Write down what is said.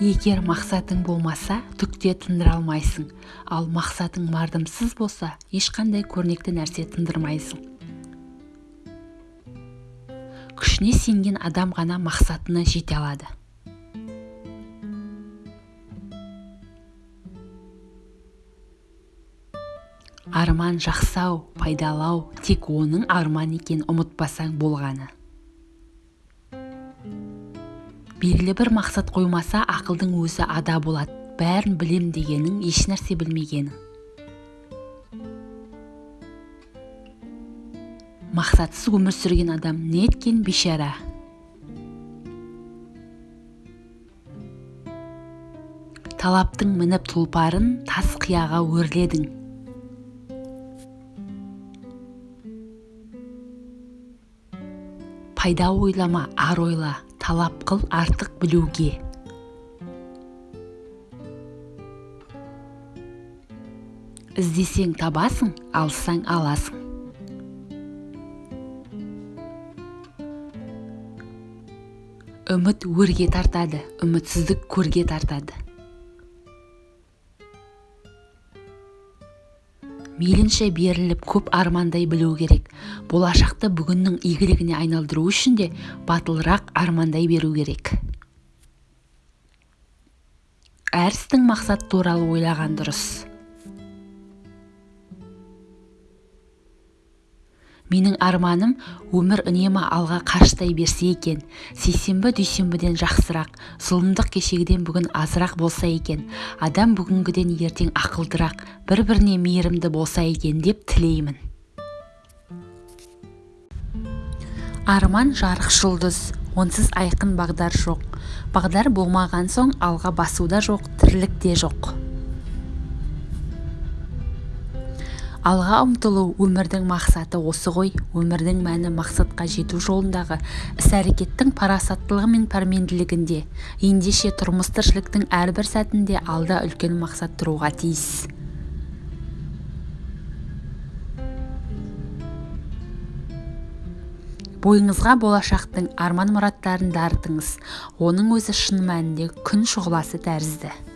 егер мақсатың болмаса түкте тындыра алмайсың. Ал мақсатың мардымсыз болса ешқандай көрнекті нәрсе тындырмайсың. Күшіне сенген адам ғана мақсатына жете алады. Арман жақсау пайдалау тек оның арман екенін ұмытпасаң болғаны. Белгілі бір мақсат қоймаса ақылдың өзі ада болады. Бәрін білем дегенің ешнәрсе білмегенің мақсатсыз өмір сүрген адам неткен бейшара? Талаптың мініп тұлпарын тас қияға өрледің. Пайда ойлама ар ойла. Талап қыл артық білуге. Іздесең табасың алсаң аласың. Үміт өрге тартады үмітсіздік көрге тартады. Мейлінше беріліп көп армандай білу керек. Болашақты бүгіннің игілігіне айналдыру үшін де батылырақ армандай беру керек. Әр істің мақсат туралы ойлаған дұрыс. Менің арманым өмір үнемі алға қаштай берсе екен. Сейсенбі дүйсенбіден жақсырақ зұлымдық кешегіден бүгін азырақ болса екен. Адам бүгінгіден ертең ақылдырақ бір біріне мейірімді болса екен деп тілеймін. Арман жарық жұлдыз онсыз айқын бағдар жоқ. Бағдар болмаған соң алға басу да жоқ тірлік те жоқ. Алға ұмтылу өмірдің мақсаты осы ғой. өмірдің мәні мақсатқа жету жолындағы іс-әрекеттің парасаттылығы мен пәрменділігінде. Ендеше тұрмыс тіршіліктің әрбір сәтінде алда үлкен мақсат тұруға тиіс. Бойыңызға болашақтың арман мұраттарын дарытыңыз. Оның өзі шын мәнінде күн шұғыласы тәрізді.